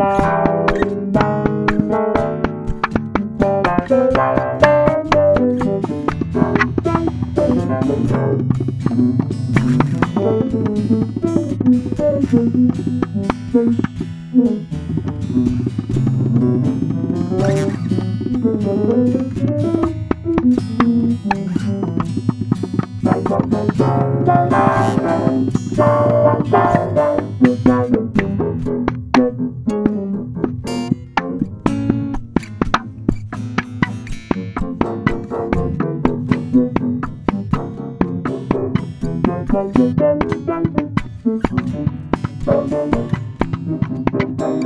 Bye. Thank you.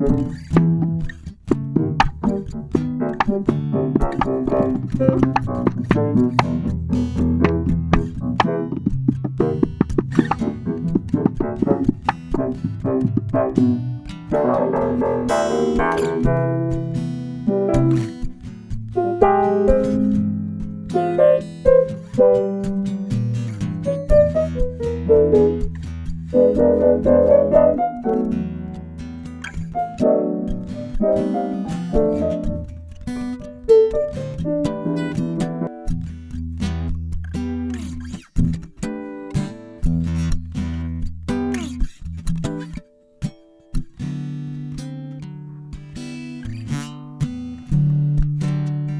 Thank you.